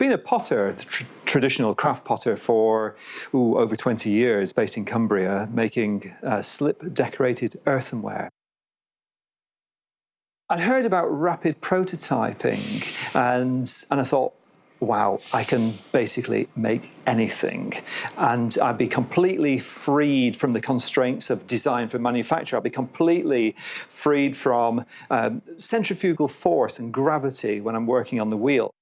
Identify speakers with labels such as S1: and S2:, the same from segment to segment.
S1: been a potter, tr traditional craft potter for ooh, over 20 years based in Cumbria, making uh, slip decorated earthenware. I'd heard about rapid prototyping and, and I thought, wow, I can basically make anything. And I'd be completely freed from the constraints of design for manufacture. I'd be completely freed from um, centrifugal force and gravity when I'm working on the wheel.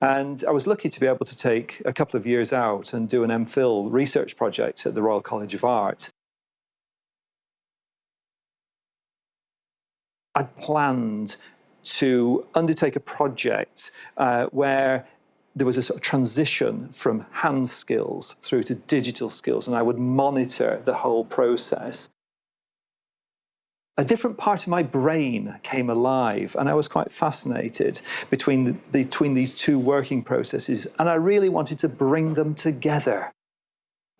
S1: And I was lucky to be able to take a couple of years out and do an MPhil research project at the Royal College of Art. I'd planned to undertake a project uh, where there was a sort of transition from hand skills through to digital skills, and I would monitor the whole process a different part of my brain came alive and I was quite fascinated between, the, between these two working processes and I really wanted to bring them together.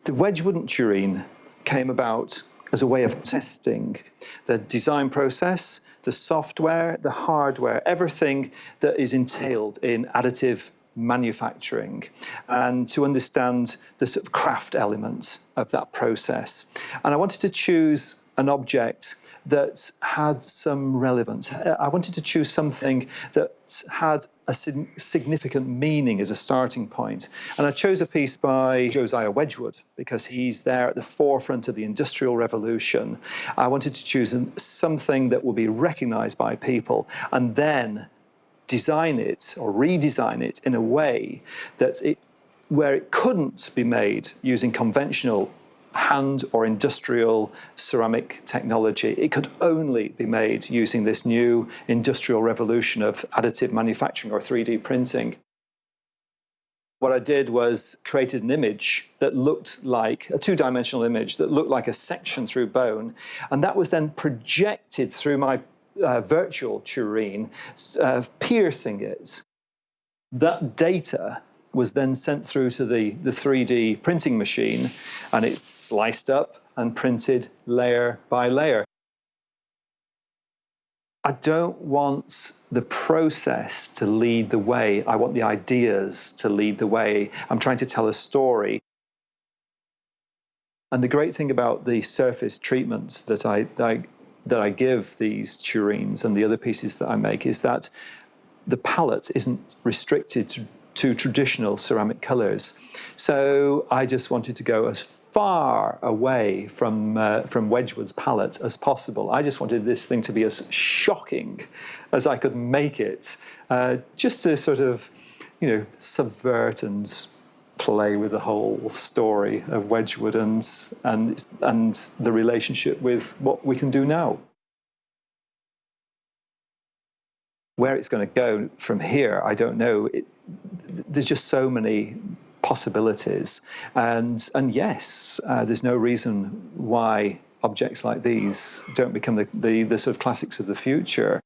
S1: The Wedgwood tureen came about as a way of testing the design process, the software, the hardware, everything that is entailed in additive manufacturing and to understand the sort of craft element of that process. And I wanted to choose an object that had some relevance. I wanted to choose something that had a significant meaning as a starting point. And I chose a piece by Josiah Wedgwood because he's there at the forefront of the Industrial Revolution. I wanted to choose something that would be recognized by people and then design it or redesign it in a way that it where it couldn't be made using conventional hand or industrial ceramic technology. It could only be made using this new industrial revolution of additive manufacturing or 3D printing. What I did was created an image that looked like a two-dimensional image that looked like a section through bone and that was then projected through my uh, virtual tureen, uh, piercing it. That data was then sent through to the, the 3D printing machine and it's sliced up and printed layer by layer. I don't want the process to lead the way. I want the ideas to lead the way. I'm trying to tell a story. And the great thing about the surface treatment that I, that I, that I give these tureens and the other pieces that I make is that the palette isn't restricted to to traditional ceramic colours. So I just wanted to go as far away from, uh, from Wedgwood's palette as possible. I just wanted this thing to be as shocking as I could make it, uh, just to sort of, you know, subvert and play with the whole story of Wedgwood and, and, and the relationship with what we can do now. Where it's going to go from here, I don't know. It, there's just so many possibilities. And, and yes, uh, there's no reason why objects like these don't become the, the, the sort of classics of the future.